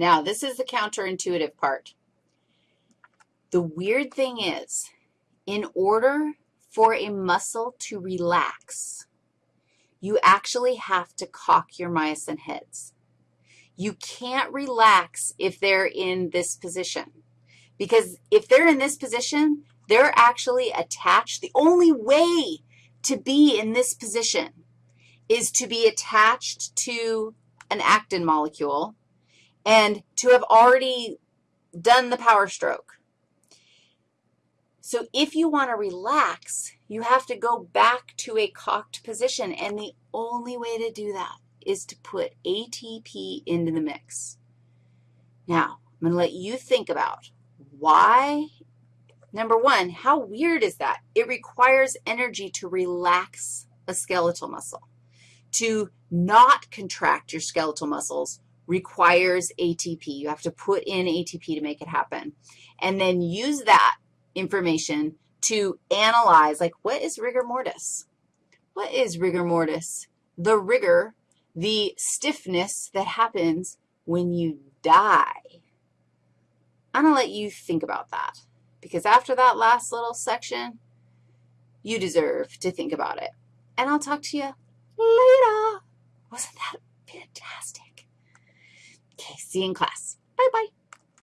Now, this is the counterintuitive part. The weird thing is, in order for a muscle to relax, you actually have to cock your myosin heads. You can't relax if they're in this position because if they're in this position, they're actually attached. The only way to be in this position is to be attached to an actin molecule and to have already done the power stroke. So if you want to relax, you have to go back to a cocked position, and the only way to do that is to put ATP into the mix. Now, I'm going to let you think about why. Number one, how weird is that? It requires energy to relax a skeletal muscle. To not contract your skeletal muscles requires ATP. You have to put in ATP to make it happen. And then use that information to analyze, like, what is rigor mortis? What is rigor mortis? The rigor, the stiffness that happens when you die. I'm going to let you think about that because after that last little section, you deserve to think about it. And I'll talk to you later. See you in class. Bye-bye.